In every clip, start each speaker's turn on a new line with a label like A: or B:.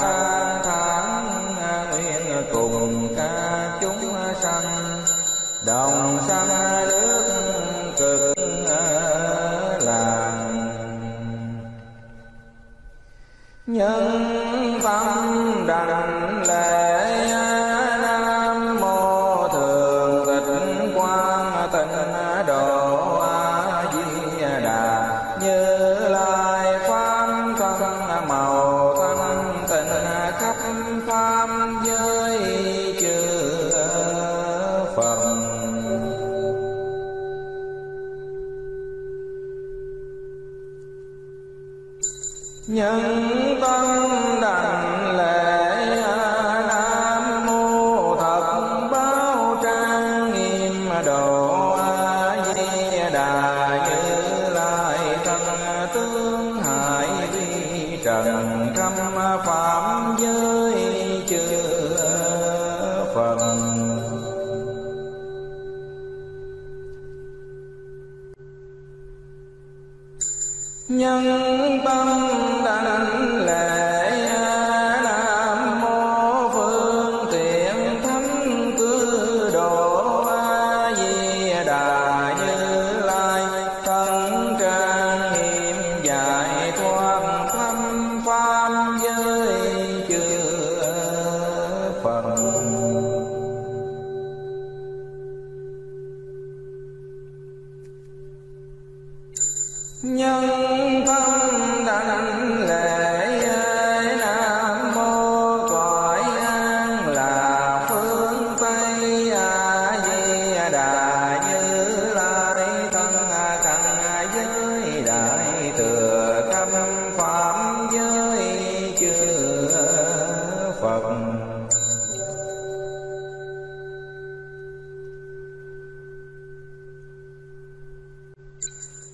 A: Bye.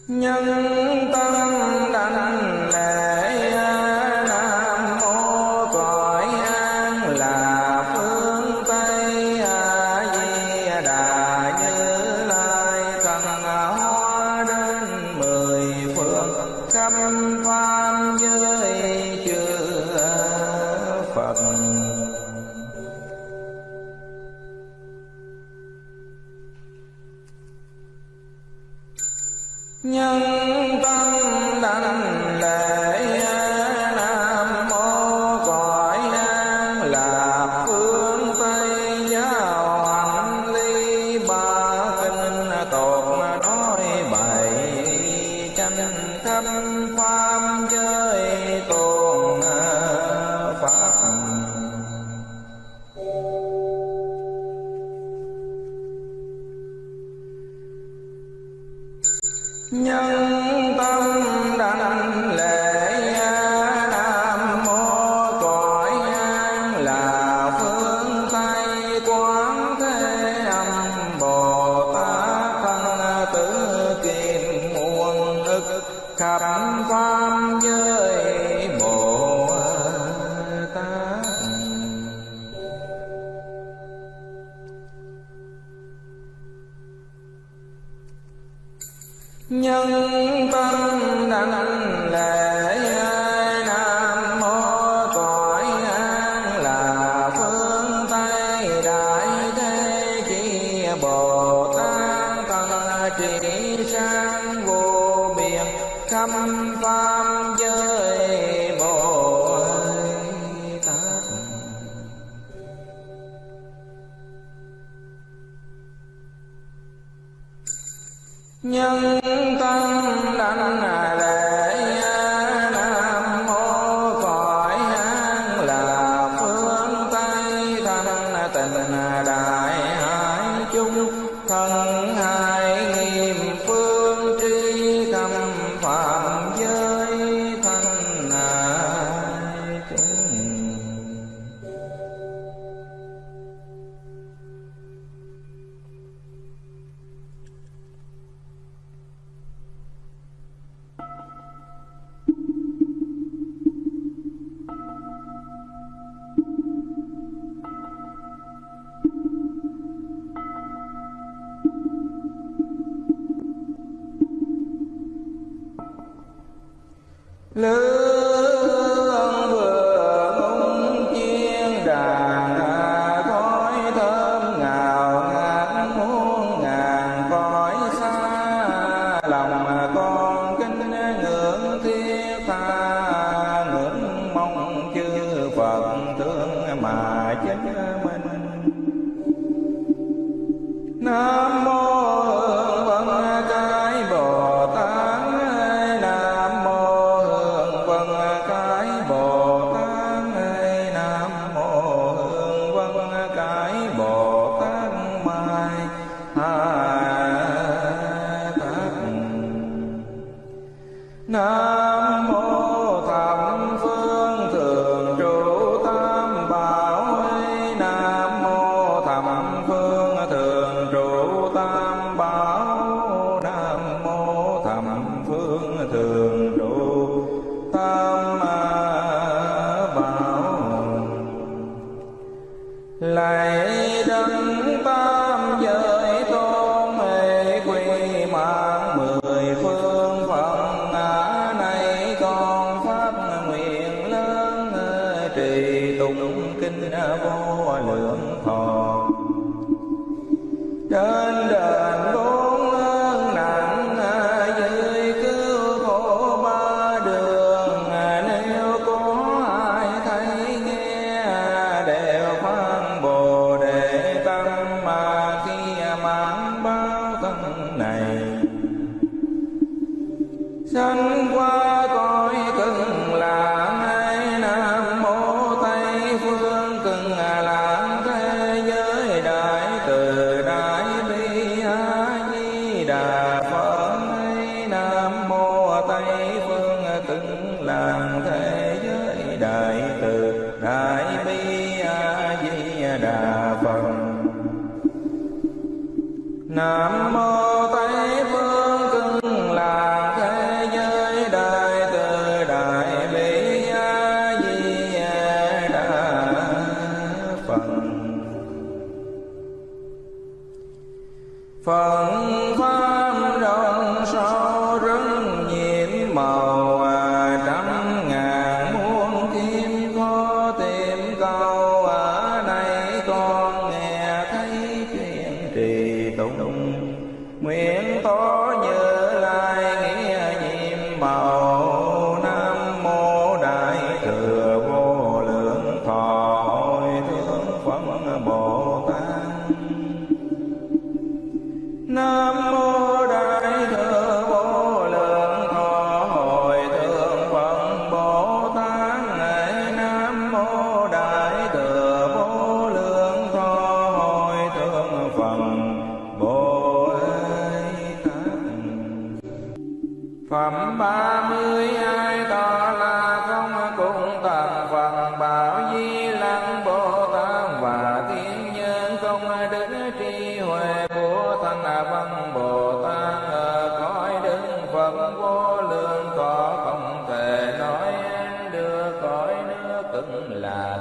A: Nhân tâm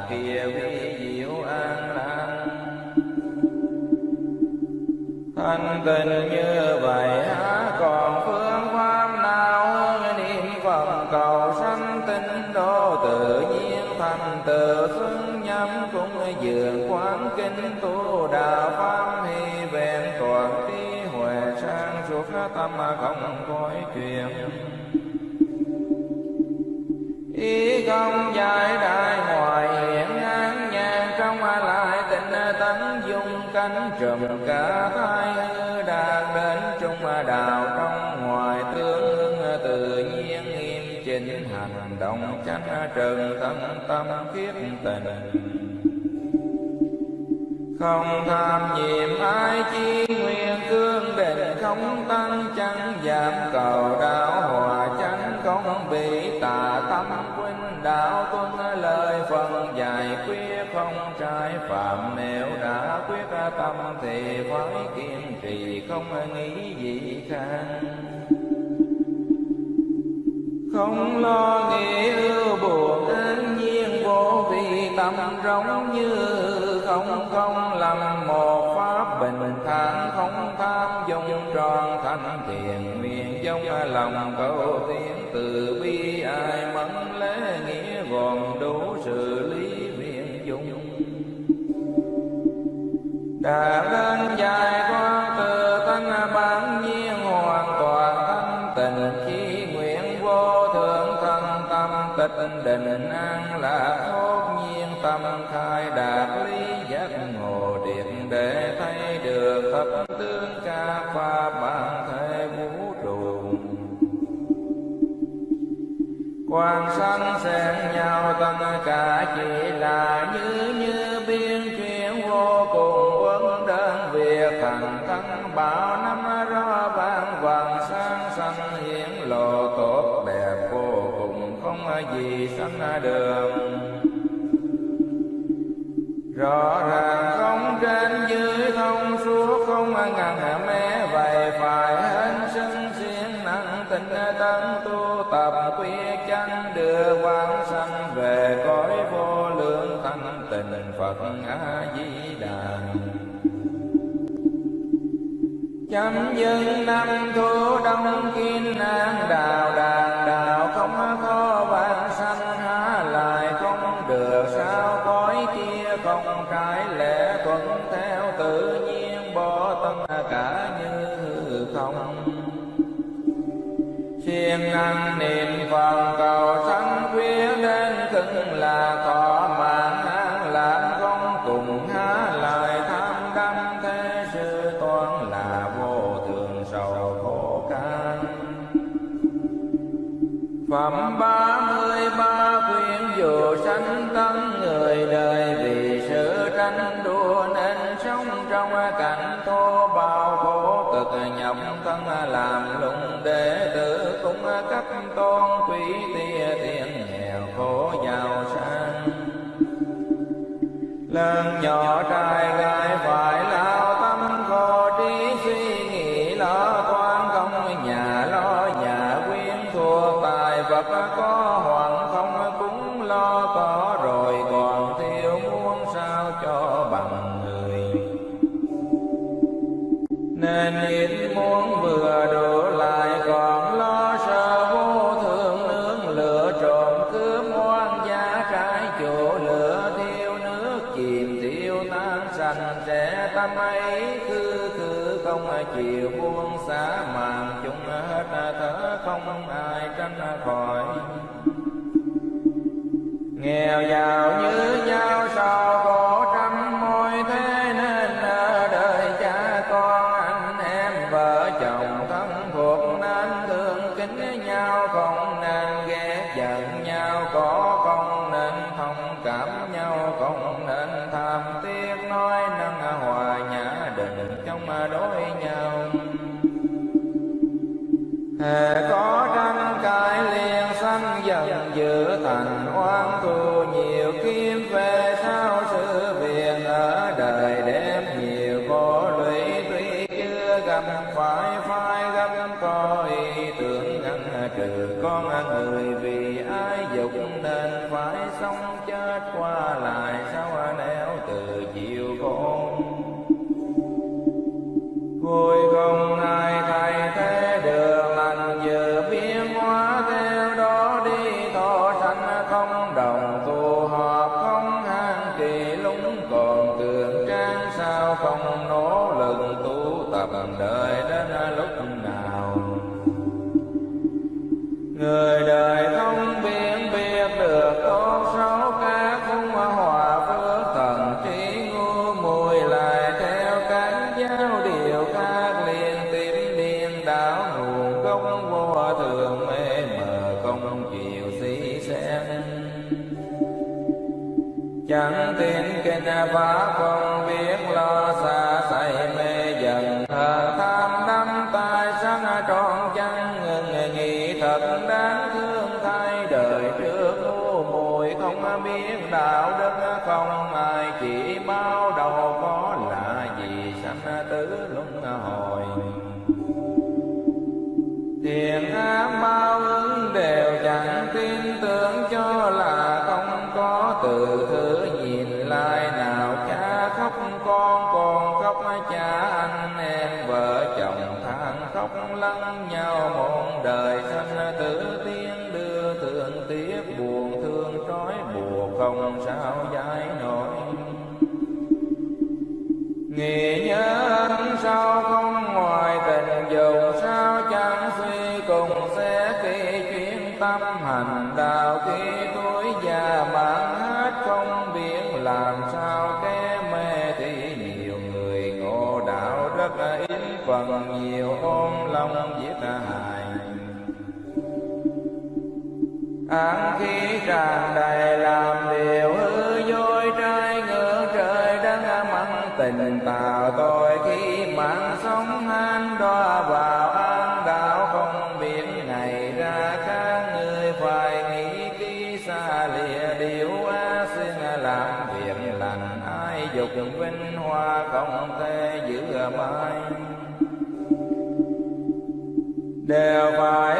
A: kia vi diệu an lành. Thanh tình như vậy há còn phương pháp nào? Hơn niệm phật cầu sanh tinh độ tự nhiên, thành tựu xuân nhắm cũng dường quán kinh tu đạo pháp, hy vẹn toàn trí huệ sang suốt tâm không coi chuyện ý không giải đại hoài hiện an nhàn trong lại tình tánh dung cánh trùm cả thai hư đạt đến trung đạo trong ngoài tương hưng tự nhiên nghiêm chỉnh, hành động chánh trần tâm tâm kiếp tình. Không tham nhiệm ai chi nguyện cương định, không tăng chẳng giảm cầu đạo hòa chẳng không bị tà tâm đạo tuân lời phần dài quyết không trái phạm nếu đã quyết tâm thì phải kiên trì không nghĩ gì khác. Không lo nghĩ ưu buồn an nhiên vô vì tâm rộng như không không làm một pháp bình thản không tham dung tròn thanh thiền nguyện trong lòng cầu tiến từ bi ai mẫn đã đến dài qua từ thanh bản nhiên hoàn toàn thanh tình khi nguyện vô thượng thân tâm, tịch định an lạc thốt nhiên. Tâm khai đạt lý giác ngộ điện để thấy được thập tướng ca pha bản thể vũ trụ quan sanh xen nhau tất cả chỉ là như gì đường. Rõ ràng không trên dưới thông suốt, không ngăn mé. Vậy phải hết sinh xiên năng tình tấn tu tập quyết chân đưa quang sanh. Về cõi vô lượng, thanh tình phật a di đà chấm dứt năm thu lăng nhau một đời sanh tử tiên đưa thương tiếc buồn thương trói buộc, không sao giải nổi. Nghe nhớ Án khí tràn đầy làm điều hư dối trai ngưỡng trời đang mắng, tình tào tôi khi mạng sống han đọa vào an đạo không biết ngày ra các người phải nghĩ kỹ xa lìa điều á xin làm việc lành, ai dục vinh hoa không thể giữ mãi đều phải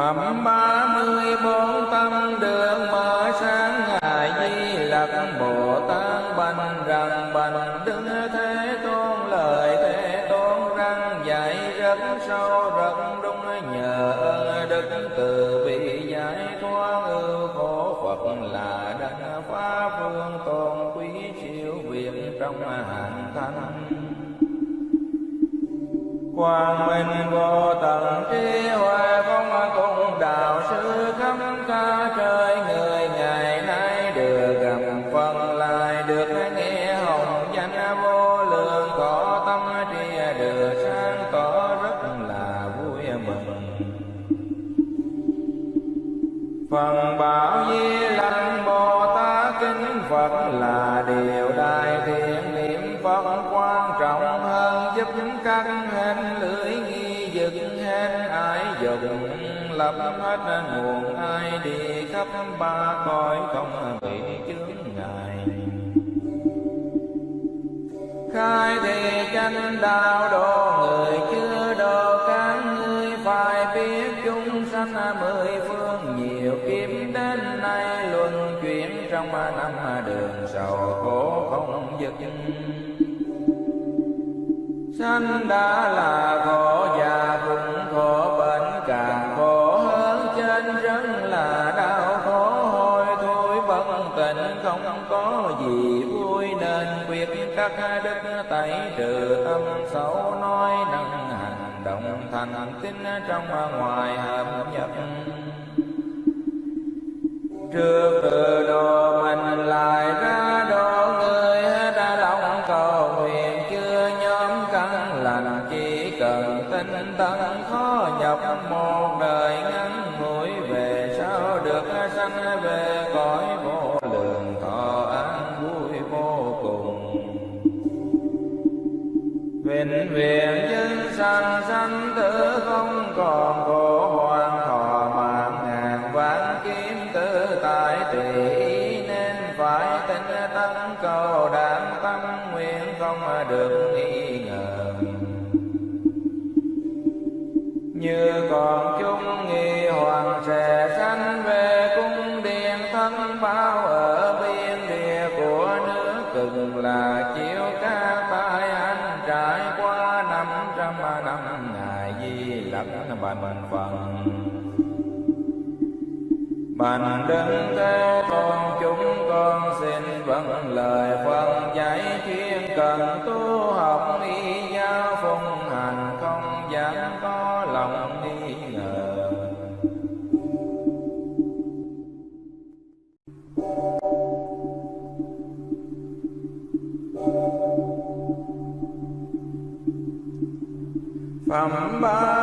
A: Phẩm ba mươi bốn tâm đường mở sáng Ngài Di Lặc Bồ Tát bành rằng bành đứng Thế Tôn, lời Thế Tôn răng dạy rất sâu, rất đúng nhờ ơn đức từ bi giải thoát ưu khổ. Phật là đấng phá phương tôn quý siêu việt trong hạnh thanh quang minh vô tận trí huệ không phần bảo di Lăng bồ tát kính phật là điều đại thiện niệm phật quan trọng hơn giúp các hên lưỡi nghi dực hên ai dùng lập hết nguồn ai đi khắp ba cõi không bị chướng ngại. Khai thị chánh đạo độ người không sanh đã là khổ, già cũng khổ, bệnh càng khổ hơn. Trên rất là đau khổ hôi thôi vẫn tình không có gì vui. Nên quyết các đức tẩy trừ tâm xấu, nói năng hành động thành tín trong ngoài hợp nhập trước từ độ mình lại ra lời Phật dạy chuyên cần tu học y giáo phụng hành, không dám có lòng nghi ngờ. Phẩm ba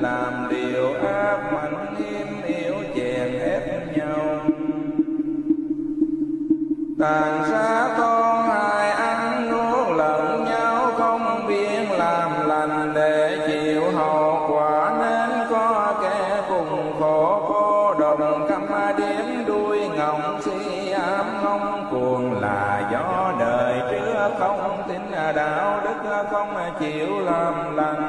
A: làm điều ác mạnh hiếm yếu chèn ép nhau. Tàn sát con hại ăn nuốt lẫn nhau, không biết làm lành để chịu hậu quả, nên có kẻ cùng khổ cô đồng căm điếm đuôi ngọng si ám. Ngông cuồng là gió đời trước, không tin đạo đức, không chịu làm lành.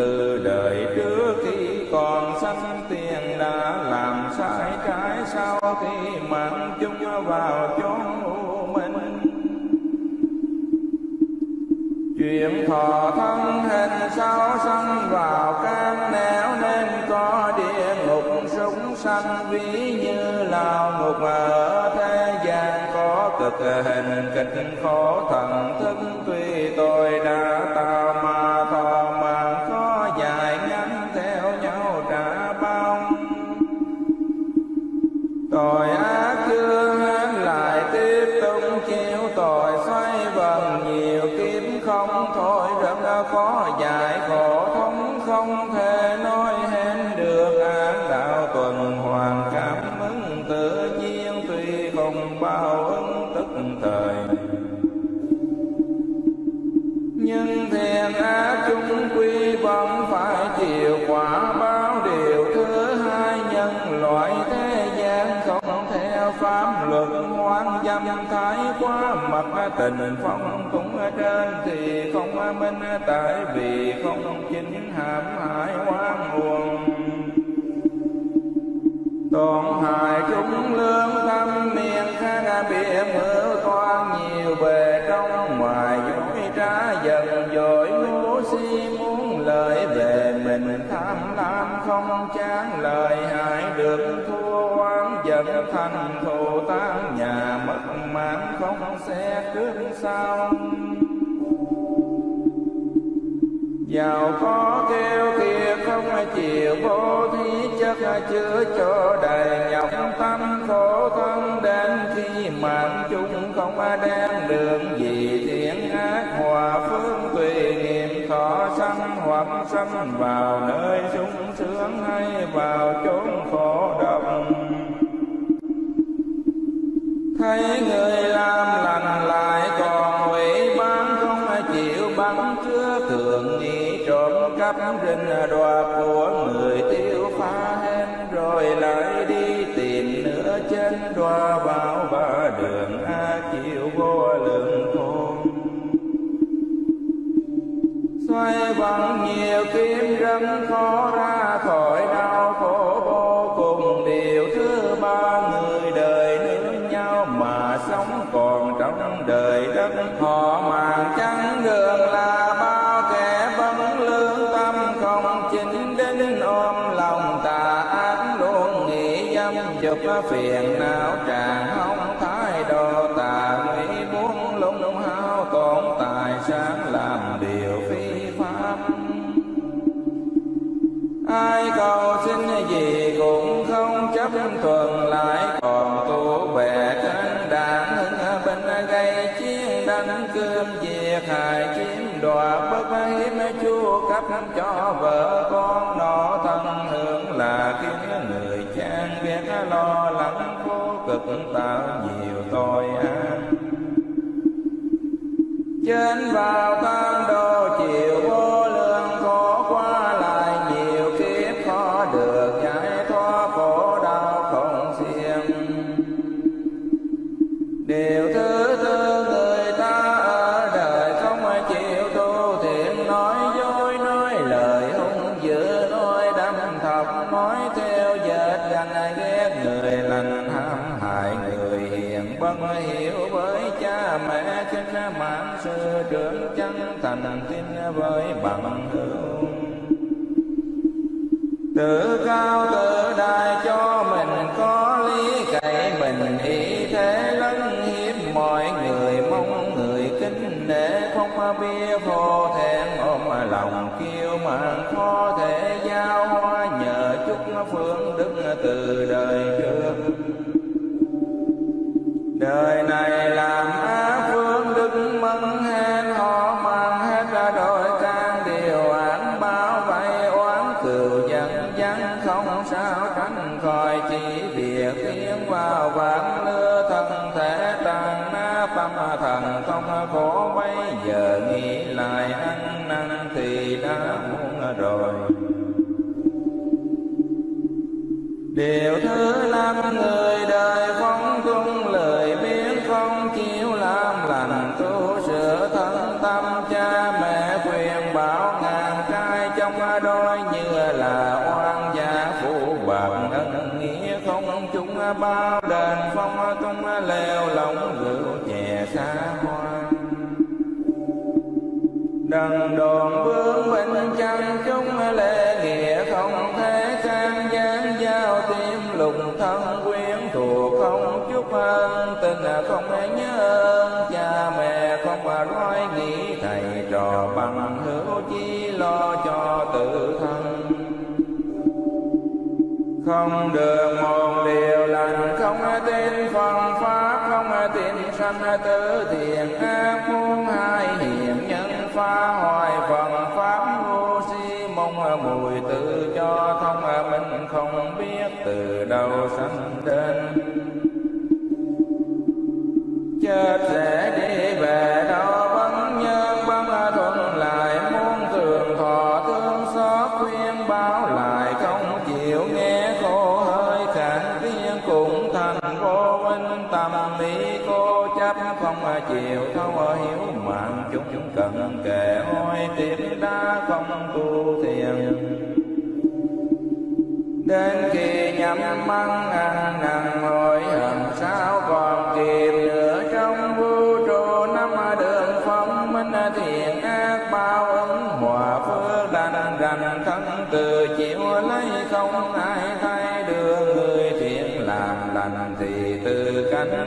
A: Từ đời trước khi còn sanh tiền đã làm sai trái, sau khi mạng chung vào chốn u minh. Chuyện thọ thân minh tại vì không chính hãm hại hoang buồn, Toàn hại chúng lương tâm miệng khác biệt mưa toan nhiều về trong ngoài dối trá dần dội. Ngu si muốn lợi về mình tham lam không chán lời hại được thua oán giận thành thù tan. Nhà mất mạng không xe cướp sao. Cho đầy nhọc tâm khổ thân đến khi mạng chung không đem đường gì thiện ác hòa phương tùy niệm thọ sanh hoặc sanh vào nơi sung sướng hay vào chốn khổ độc. Thấy người làm lành lo lắng khổ cực tạo nhiều tội ác. Trên vào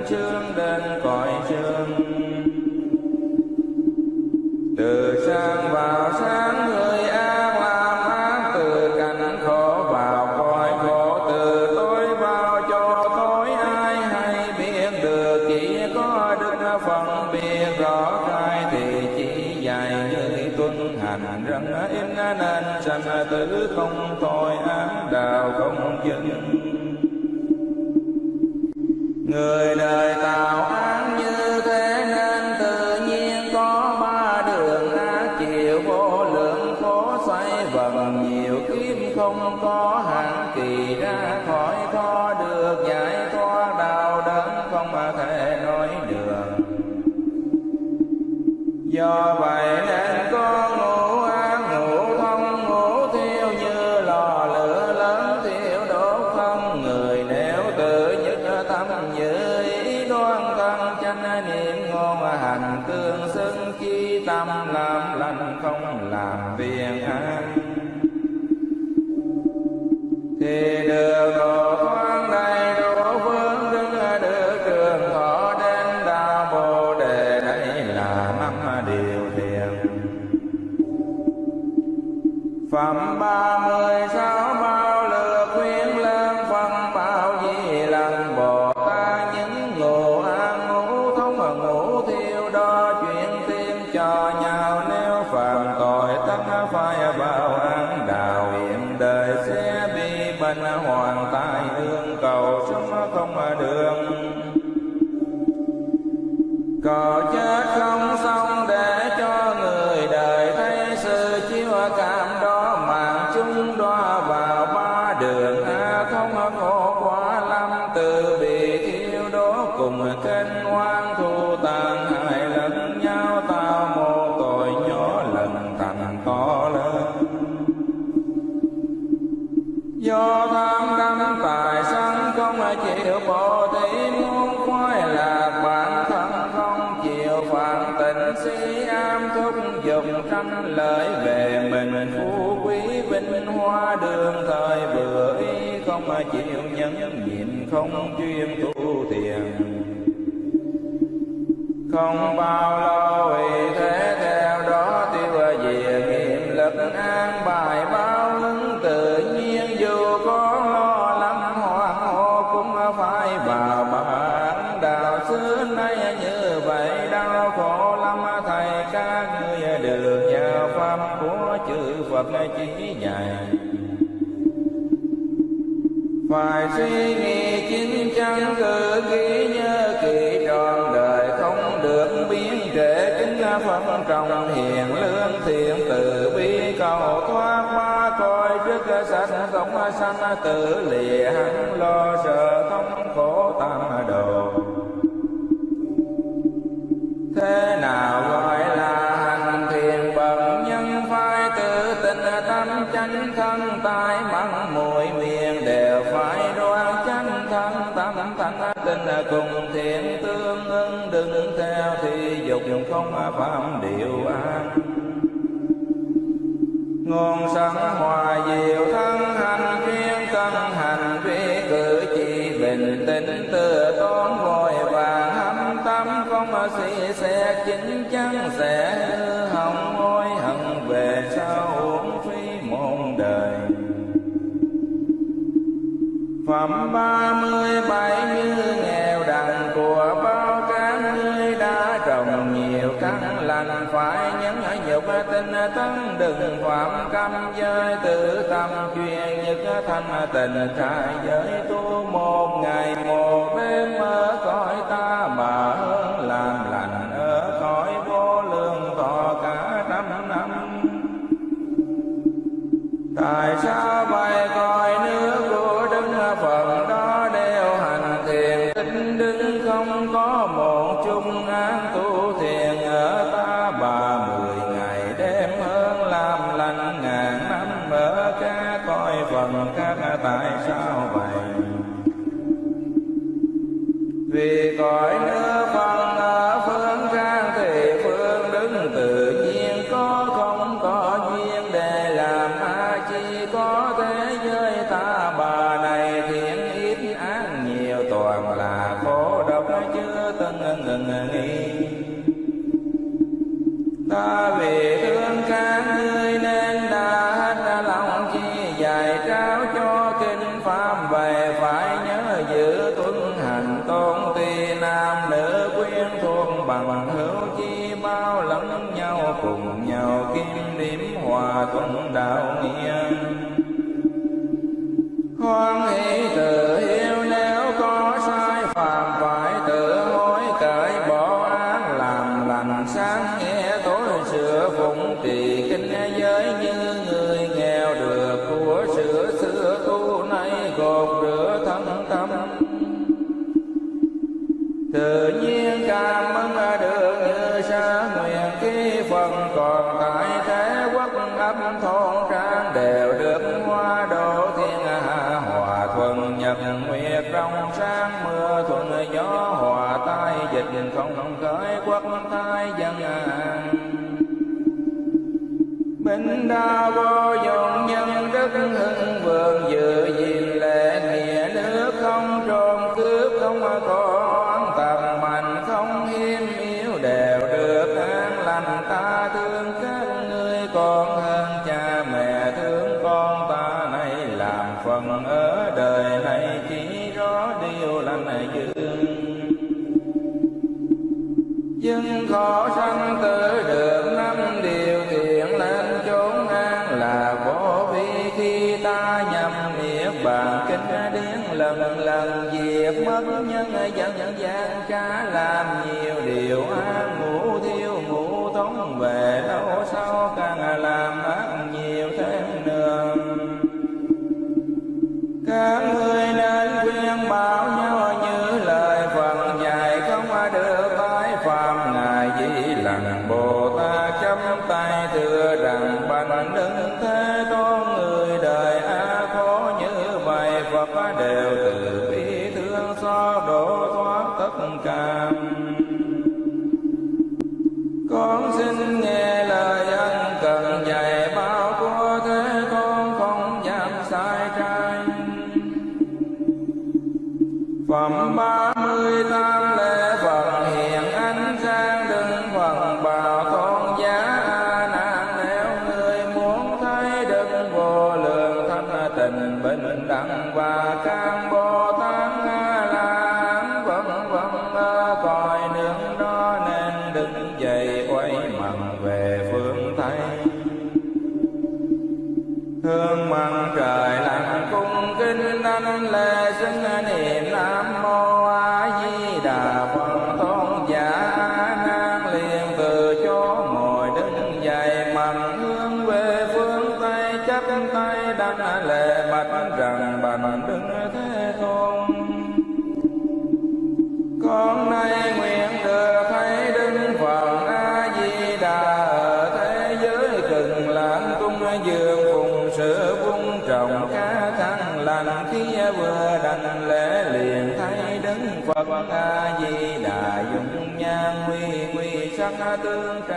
A: trường không chuyên tu thiền. Không bao lâu tử lìa hắn lo sợ thống khổ tam đồ. Thế nào gọi là hành thiền bậc nhân phải tự tin tâm chánh thân tai mắng mũi miệng đều phải đoan chánh thân tâm thanh tinh cùng thiện tương ứng đừng theo thì dục không phạm điều an. căn lành phải nhẫn nhục tinh tấn đừng phạm cam giới tự tâm chuyên nhất thanh tình trai giới tu một ngày một đêm mơ coi 刚刚 عبادة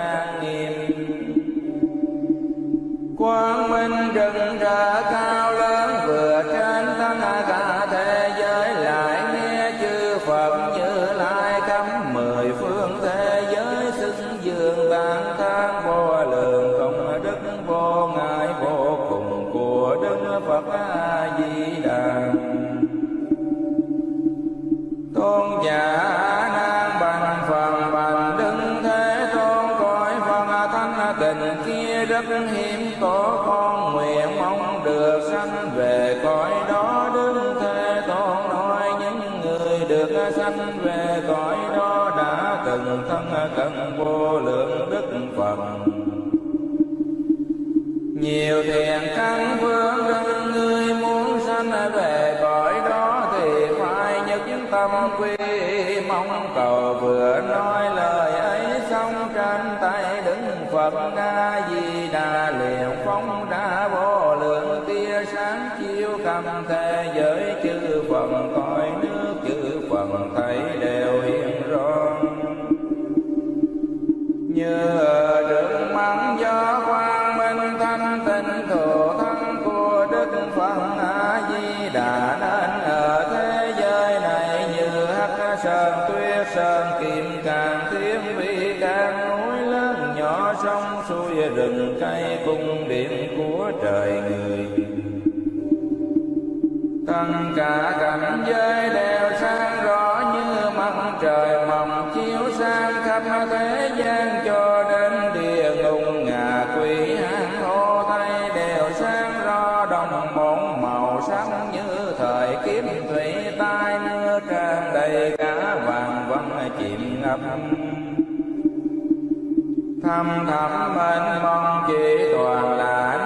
A: đồng bốn màu sắc như thời kiếm thủy tai mưa tràn đầy cả vàng vân chìm ngập. Thăm thẳm mênh mông chỉ toàn là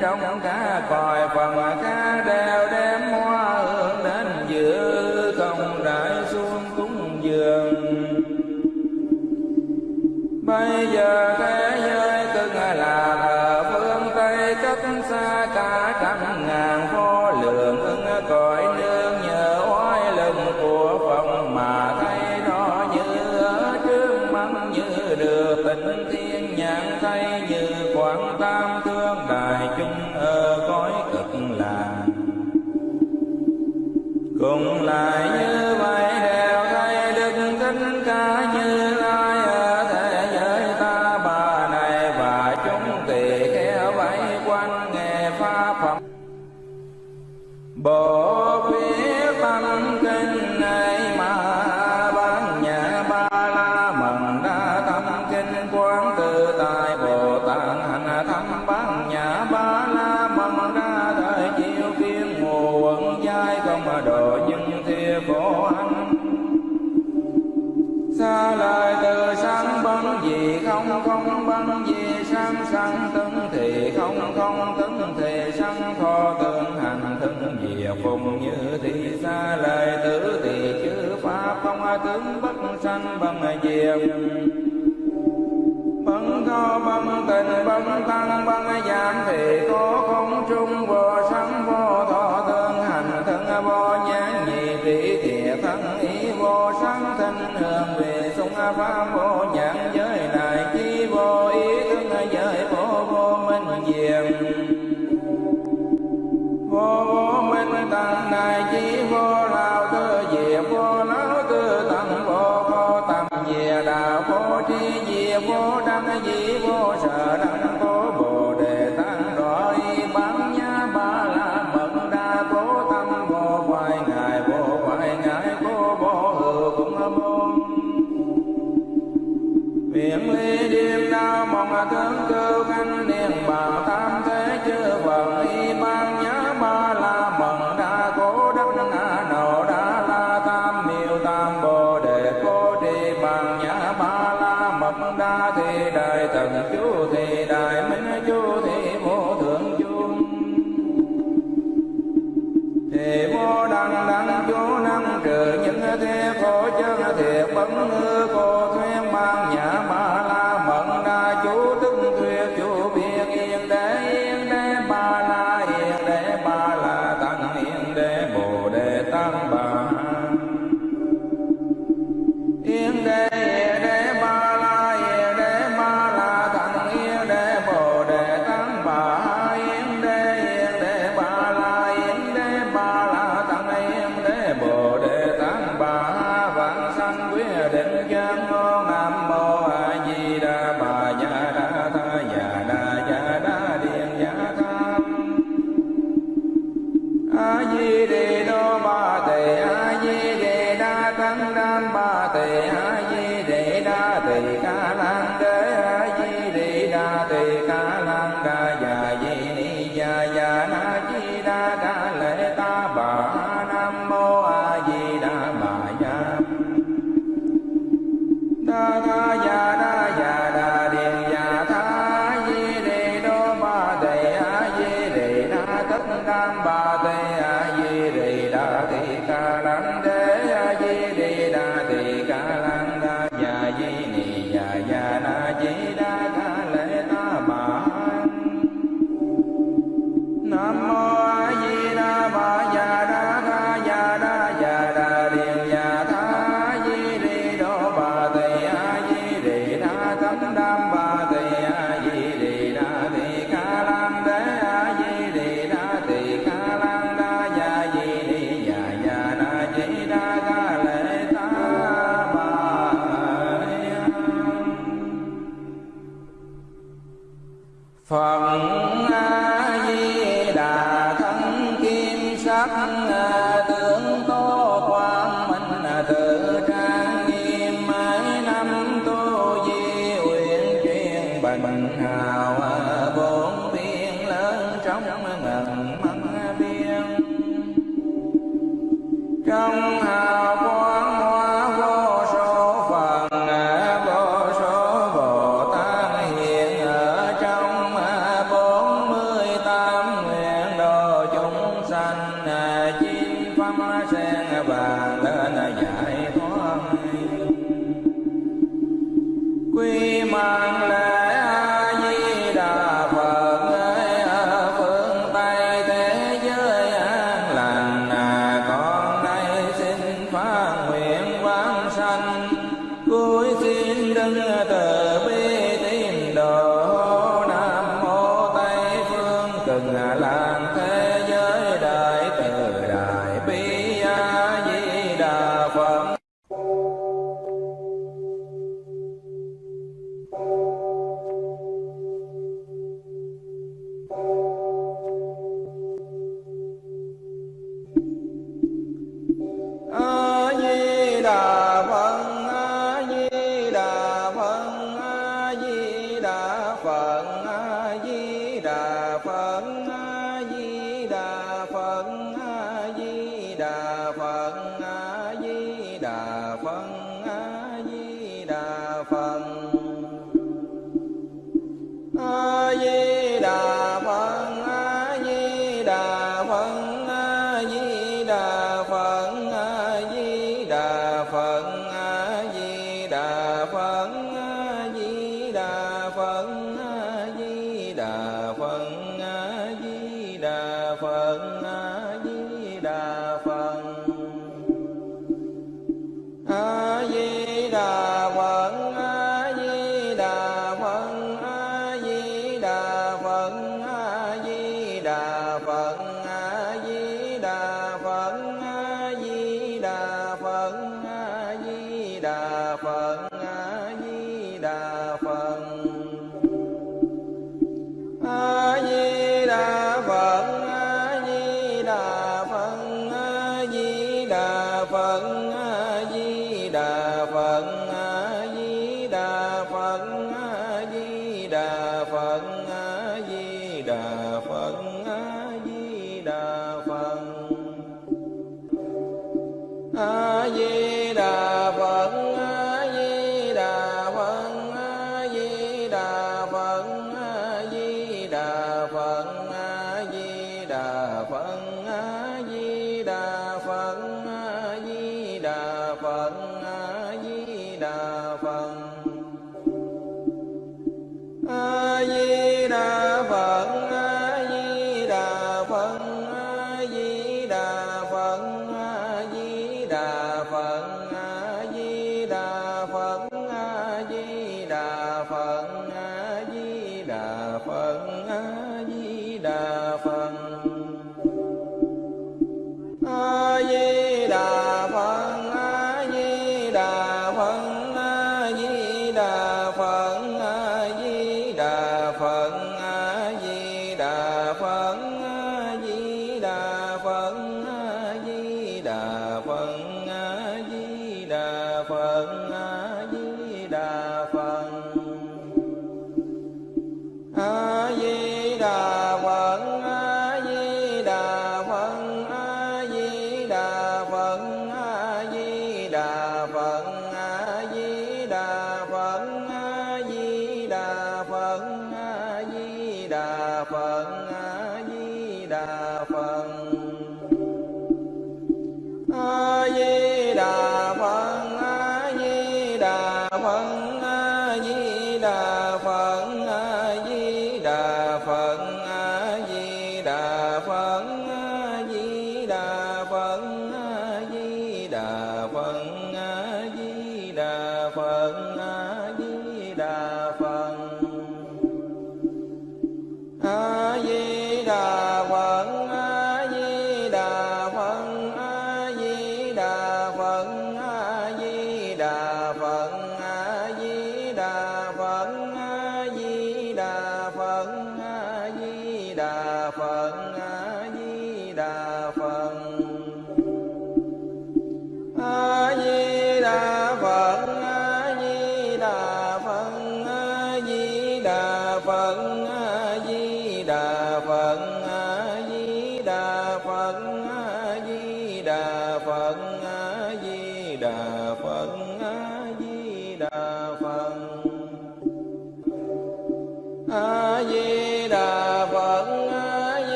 A: trong cả cõi phần ca đều đeo sanh bằng diệt bằng co bằng tình bằng tăng bằng giảm thì có không trung, vô sanh, vô thọ thân hành, thân vô nhãn nhị tỷ thiệt thân, ý vô sanh, thân hương về sung, pháp, vô những ly đêm đau mong là thương cơ khanh ta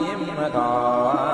A: quan nhiễm thọ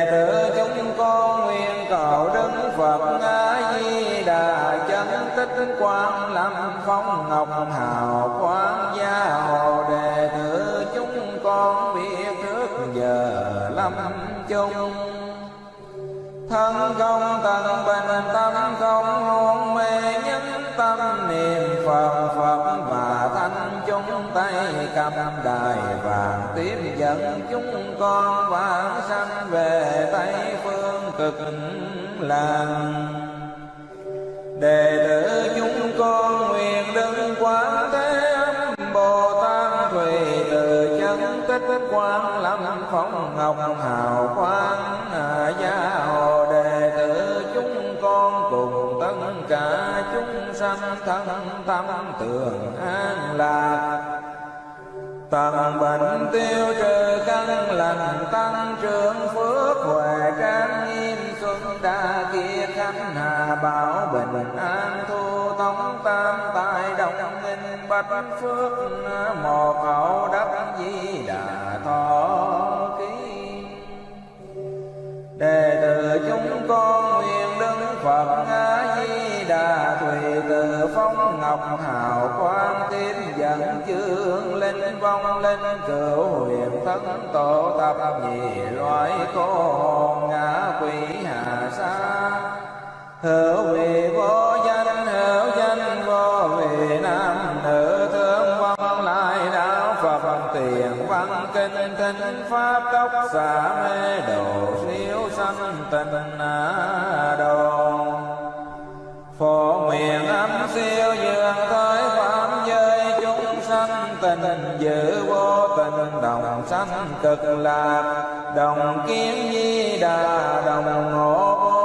A: đệ tử chúng con nguyện cầu đức phật a di đà chân tích quang lâm phong ngọc hào quang gia hộ. Đệ tử chúng con biết trước giờ lâm chung. Thân không tận bình tâm cam cầm đài vàng tiếp dẫn chúng con vãng sanh về tây phương cực lạc đệ tử chúng con nguyện đứng quán thế âm bồ tát thùy từ chân tích quang lâm phong ngọc hào quang à, gia hồ đệ tử chúng con cùng tất cả chúng sanh thân tâm tường an lạc. Tận bệnh tiêu trừ căn lành, tăng trưởng phước huệ trang nghiêm xuân đa kia khánh hà, bảo bình an thu tống tam tài đồng nghinh bạch phước một hậu đắc di đà thọ ký. Đệ tử chúng con nguyện đức phật a di đà thùy từ ngọc hào quang tiếp dẫn chương linh vong linh cửu huyền thân tổ tập nhị loại cô hồn ngã quỷ hạ sa. Hữu vị vô danh, hữu danh vô vị nam, nữ thương vong lại đạo phật tiền văn kinh thính pháp tốc xả mê độ siêu sanh tình. Nên giữ vô tình đồng sanh cực lạc đồng kiếm di đà đồng ngộ